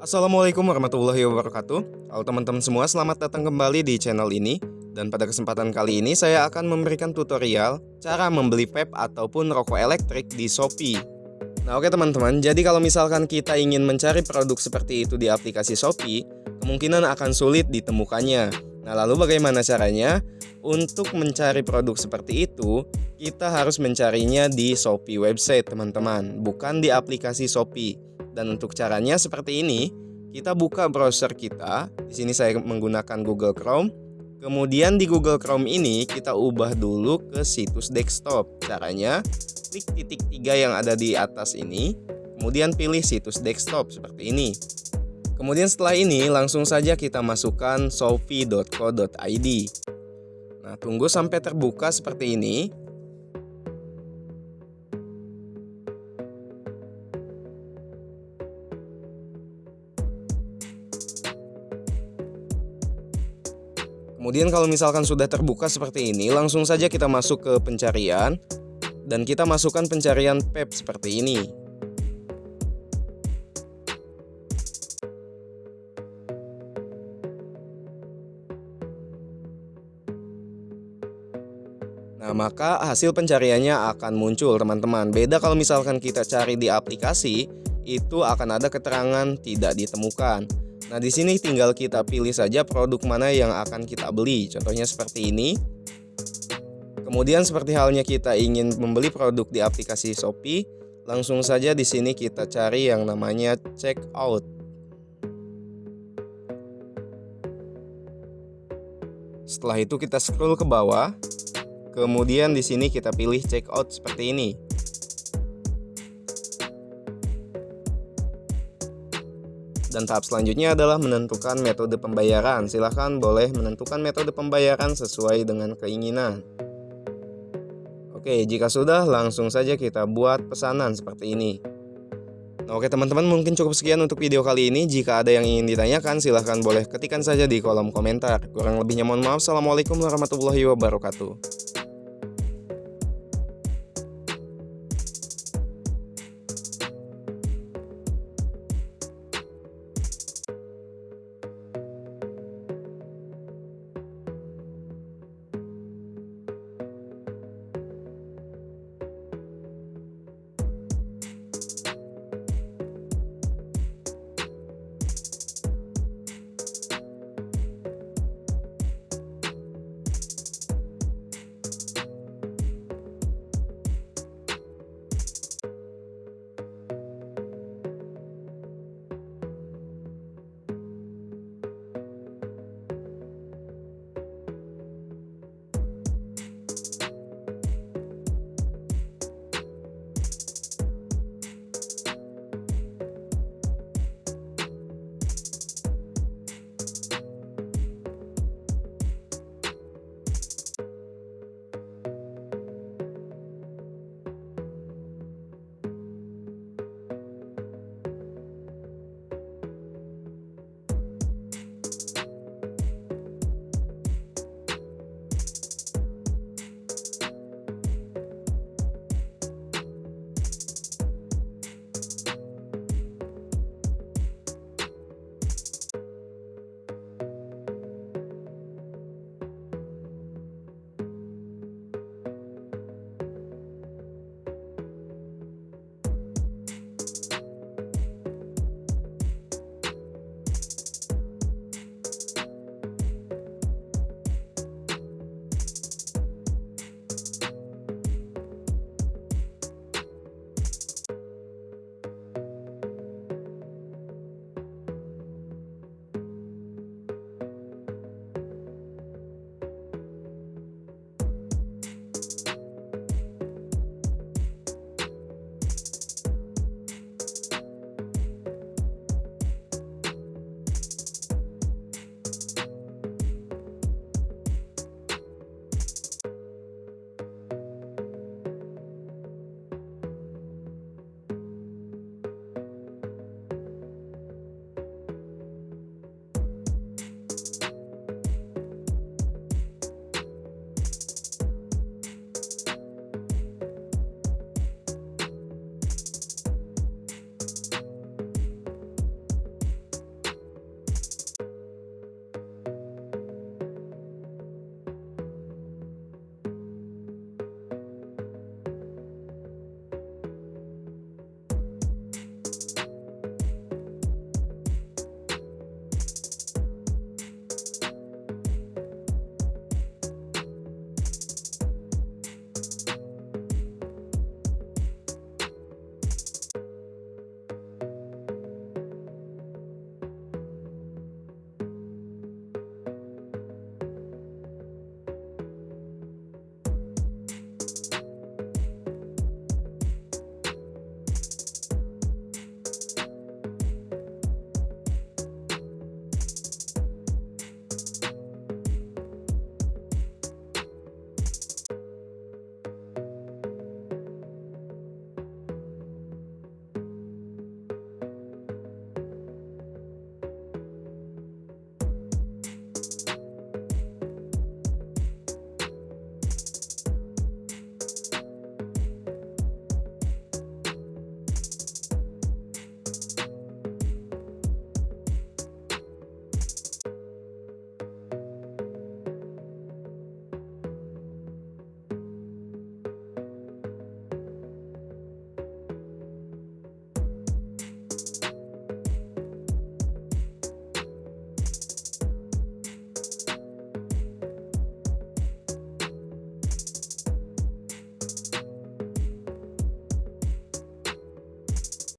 Assalamualaikum warahmatullahi wabarakatuh. Halo teman-teman semua, selamat datang kembali di channel ini. Dan pada kesempatan kali ini saya akan memberikan tutorial Cara membeli vape ataupun rokok elektrik di Shopee. Nah oke teman-teman, jadi kalau misalkan kita ingin mencari produk seperti itu di aplikasi Shopee Kemungkinan akan sulit ditemukannya. Nah lalu bagaimana caranya? Untuk mencari produk seperti itu Kita harus mencarinya di Shopee website teman-teman Bukan di aplikasi Shopee dan untuk caranya seperti ini, kita buka browser kita. Di sini saya menggunakan Google Chrome. Kemudian di Google Chrome ini kita ubah dulu ke situs desktop. Caranya, klik titik tiga yang ada di atas ini, kemudian pilih situs desktop seperti ini. Kemudian setelah ini langsung saja kita masukkan sofi.co.id. Nah, tunggu sampai terbuka seperti ini. Kemudian kalau misalkan sudah terbuka seperti ini, langsung saja kita masuk ke pencarian dan kita masukkan pencarian PEP seperti ini. Nah, maka hasil pencariannya akan muncul, teman-teman. Beda kalau misalkan kita cari di aplikasi, itu akan ada keterangan tidak ditemukan. Nah, di sini tinggal kita pilih saja produk mana yang akan kita beli. Contohnya seperti ini. Kemudian seperti halnya kita ingin membeli produk di aplikasi Shopee, langsung saja di sini kita cari yang namanya check out. Setelah itu kita scroll ke bawah. Kemudian di sini kita pilih check out seperti ini. Dan tahap selanjutnya adalah menentukan metode pembayaran. Silahkan boleh menentukan metode pembayaran sesuai dengan keinginan. Oke, jika sudah langsung saja kita buat pesanan seperti ini. Nah, oke teman-teman mungkin cukup sekian untuk video kali ini. Jika ada yang ingin ditanyakan silahkan boleh ketikkan saja di kolom komentar. Kurang lebihnya mohon maaf. Assalamualaikum warahmatullahi wabarakatuh.